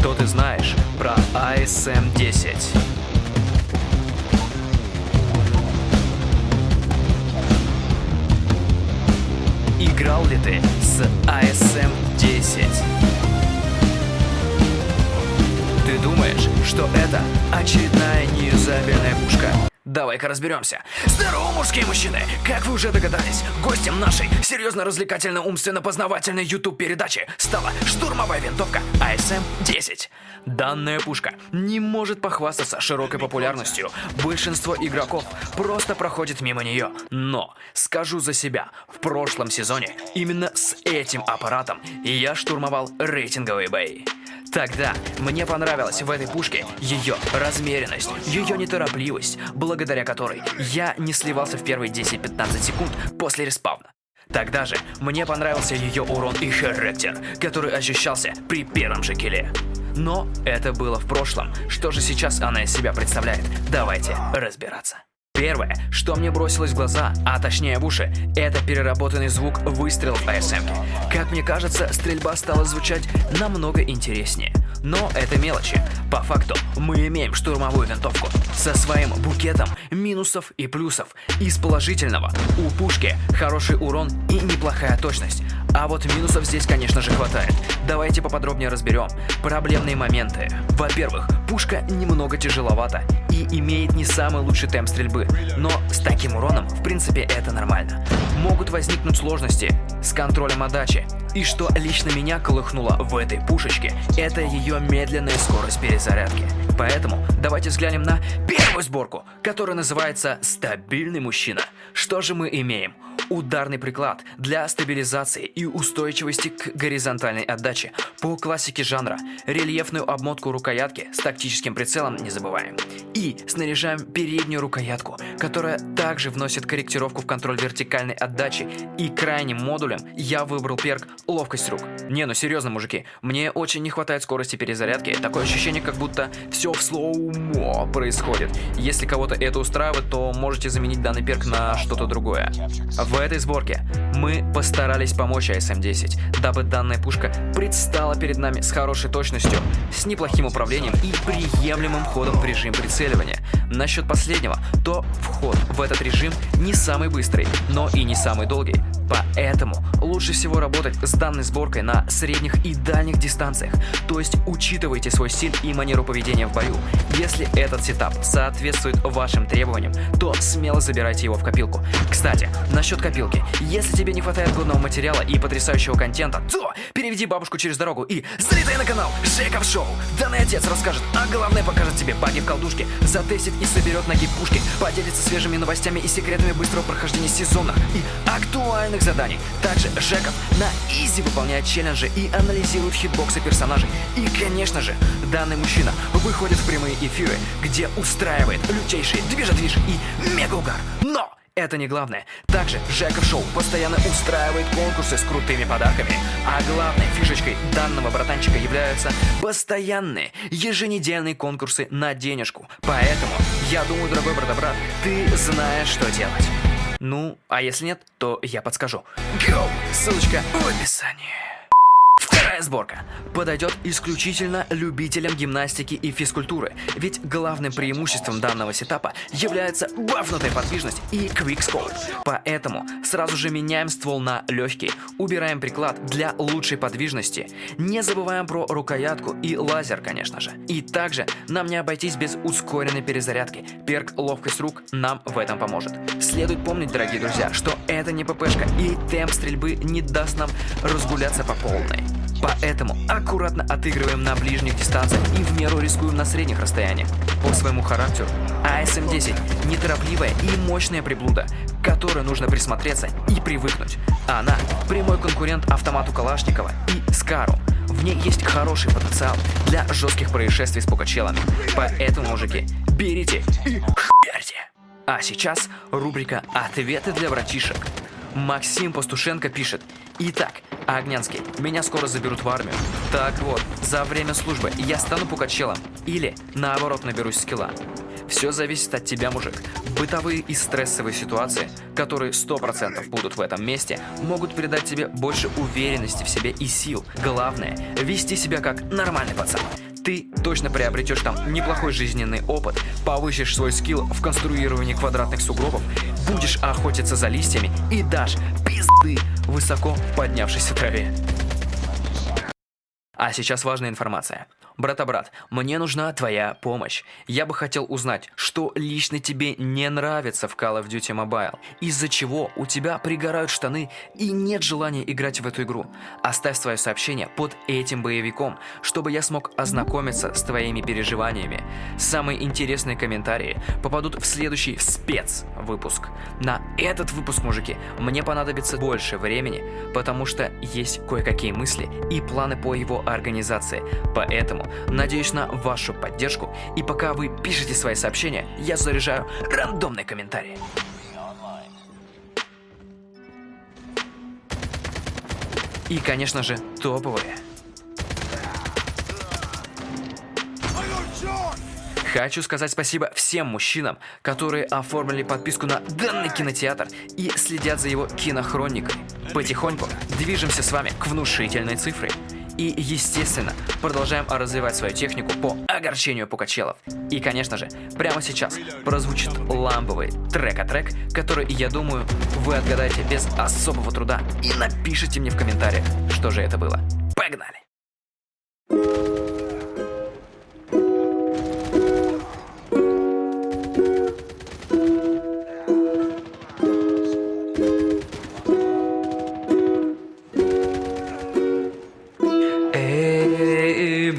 Что ты знаешь про ASM-10? Играл ли ты с ASM-10? Ты думаешь, что это очередная неюзабельная пушка? Давай-ка разберемся. Здорово, мужские мужчины! Как вы уже догадались, гостем нашей серьезно-развлекательно-умственно-познавательной YouTube-передачи стала штурмовая винтовка ASM-10. Данная пушка не может похвастаться широкой популярностью. Большинство игроков просто проходит мимо нее. Но, скажу за себя, в прошлом сезоне именно с этим аппаратом я штурмовал рейтинговый бой. Тогда мне понравилась в этой пушке ее размеренность, ее неторопливость, благодаря которой я не сливался в первые 10-15 секунд после респауна. Тогда же мне понравился ее урон и характер, который ощущался при первом же килле. Но это было в прошлом. Что же сейчас она из себя представляет? Давайте разбираться. Первое, что мне бросилось в глаза, а точнее в уши, это переработанный звук выстрелов АСМ. Как мне кажется, стрельба стала звучать намного интереснее. Но это мелочи. По факту, мы имеем штурмовую винтовку со своим букетом минусов и плюсов. Из положительного у пушки хороший урон и неплохая точность. А вот минусов здесь, конечно же, хватает. Давайте поподробнее разберем проблемные моменты. Во-первых, пушка немного тяжеловата и имеет не самый лучший темп стрельбы, но с таким уроном, в принципе, это нормально. Могут возникнуть сложности с контролем отдачи. И что лично меня колыхнуло в этой пушечке, это ее медленная скорость перезарядки. Поэтому давайте взглянем на первую сборку, которая называется «Стабильный мужчина». Что же мы имеем? Ударный приклад для стабилизации и устойчивости к горизонтальной отдаче. По классике жанра. Рельефную обмотку рукоятки с тактическим прицелом не забываем. И снаряжаем переднюю рукоятку, которая также вносит корректировку в контроль вертикальной отдачи. И крайним модулем я выбрал перк ловкость рук. Не, ну серьезно, мужики, мне очень не хватает скорости перезарядки. Такое ощущение, как будто все в слоумо происходит. Если кого-то это устраивает, то можете заменить данный перк на что-то другое. В этой сборке мы постарались помочь АСМ-10, дабы данная пушка предстала перед нами с хорошей точностью, с неплохим управлением и приемлемым ходом в режим прицеливания. Насчет последнего, то вход в этот режим не самый быстрый, но и не самый долгий. Поэтому лучше всего работать с данной сборкой на средних и дальних дистанциях, то есть учитывайте свой стиль и манеру поведения в бою. Если этот сетап соответствует вашим требованиям, то смело забирайте его в копилку. Кстати, насчет копилки. Если тебе не хватает годного материала и потрясающего контента, то переведи бабушку через дорогу и залетай на канал Жеков Шоу. Данный отец расскажет, а главное покажет тебе баги в колдушке, затестит и соберет ноги пушки, поделится свежими новостями и секретами быстрого прохождения сезонных и актуальных простых заданий. Также Жеков на изи выполняет челленджи и анализирует хитбоксы персонажей. И, конечно же, данный мужчина выходит в прямые эфиры, где устраивает лютейшие движа-движ и мега-угар. Но! Это не главное. Также Жеков Шоу постоянно устраивает конкурсы с крутыми подарками. А главной фишечкой данного братанчика являются постоянные еженедельные конкурсы на денежку. Поэтому, я думаю, дорогой брат-брат, ты знаешь, что делать. Ну, а если нет, то я подскажу. Go! Ссылочка в описании. Вторая сборка подойдет исключительно любителям гимнастики и физкультуры, ведь главным преимуществом данного сетапа является бафнутая подвижность и квикскоп. Поэтому сразу же меняем ствол на легкий, убираем приклад для лучшей подвижности, не забываем про рукоятку и лазер, конечно же. И также нам не обойтись без ускоренной перезарядки, перк ловкость рук нам в этом поможет. Следует помнить, дорогие друзья, что это не ППшка и темп стрельбы не даст нам разгуляться по полной. Поэтому аккуратно отыгрываем на ближних дистанциях и в меру рискуем на средних расстояниях. По своему характеру АСМ-10 – неторопливая и мощная приблуда, к которой нужно присмотреться и привыкнуть. Она – прямой конкурент автомату Калашникова и Скару. В ней есть хороший потенциал для жестких происшествий с покачелами. Поэтому, мужики, берите и хуярьте! А сейчас рубрика «Ответы для братишек». Максим Пастушенко пишет Итак, Огнянский, меня скоро заберут в армию. Так вот, за время службы я стану пукачелом или, наоборот, наберусь скилла. Все зависит от тебя, мужик. Бытовые и стрессовые ситуации, которые 100% будут в этом месте, могут придать тебе больше уверенности в себе и сил. Главное – вести себя как нормальный пацан. Ты точно приобретешь там неплохой жизненный опыт, повысишь свой скилл в конструировании квадратных сугробов, будешь охотиться за листьями и дашь пизды высоко поднявшейся траве. А сейчас важная информация. Брата-брат, мне нужна твоя помощь. Я бы хотел узнать, что лично тебе не нравится в Call of Duty Mobile, из-за чего у тебя пригорают штаны и нет желания играть в эту игру. Оставь свое сообщение под этим боевиком, чтобы я смог ознакомиться с твоими переживаниями. Самые интересные комментарии попадут в следующий спецвыпуск. На этот выпуск, мужики, мне понадобится больше времени, потому что есть кое-какие мысли и планы по его организации. Поэтому надеюсь на вашу поддержку, и пока вы пишете свои сообщения, я заряжаю рандомные комментарии. И, конечно же, топовые. Хочу сказать спасибо всем мужчинам, которые оформили подписку на данный кинотеатр и следят за его кинохроникой. Потихоньку движемся с вами к внушительной цифре. И, естественно, продолжаем развивать свою технику по огорчению пукачелов. И, конечно же, прямо сейчас прозвучит ламповый трек-а-трек, который, я думаю, вы отгадаете без особого труда и напишите мне в комментариях, что же это было. Погнали!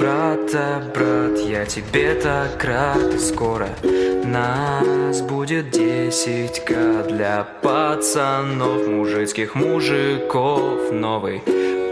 Брата, брат, я тебе так рад. Скоро нас будет десятька Для пацанов, мужицких мужиков. Новый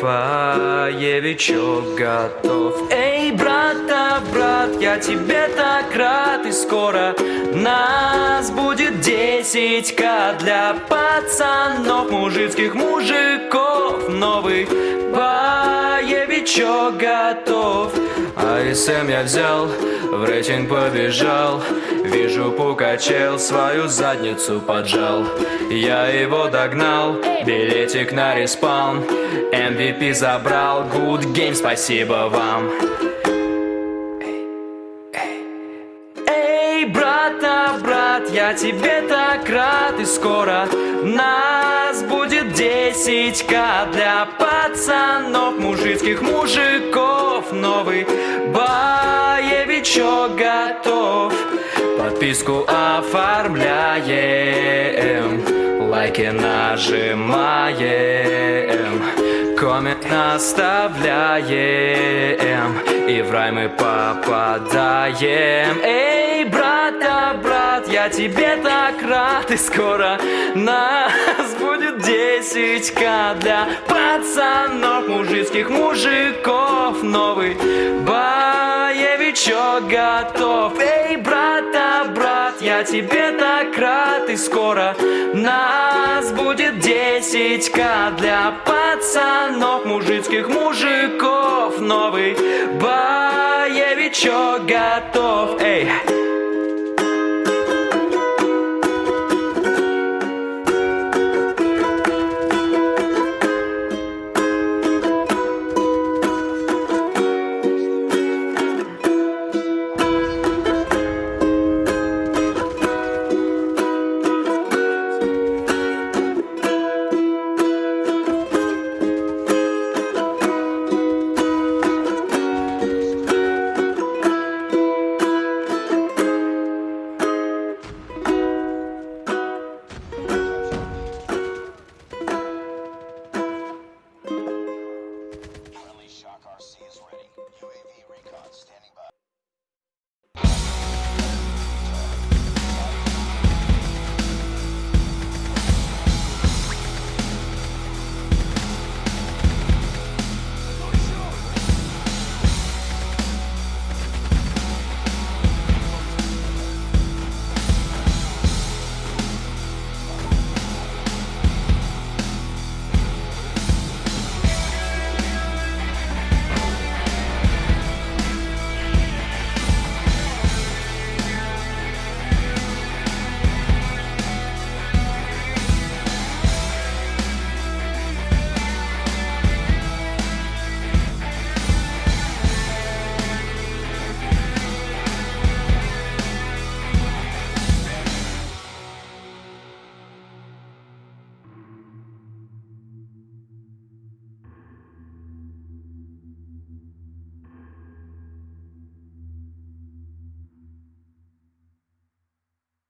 поевичок готов. Эй, брата, брат, я тебе так рад. И скоро нас будет десятька Для пацанов, мужицких мужиков. Новый боевичок готов. АСМ я взял, в рейтинг побежал. Вижу пукачел, свою задницу поджал. Я его догнал, билетик на респаун. MVP забрал, good game, спасибо вам я тебе так рад И скоро нас будет десятька Для пацанов, мужицких мужиков. Новый боевичок готов. Подписку оформляем Лайки нажимаем Коммент оставляем И в рай мы попадаем. Эй, я тебе так рад И скоро нас будет десятька Для пацанов, мужицких мужиков. Новый боевичок готов. Эй, брата, брат, я тебе так рад И скоро нас будет десятька Для пацанов, мужицких мужиков. Новый боевичок готов. Эй,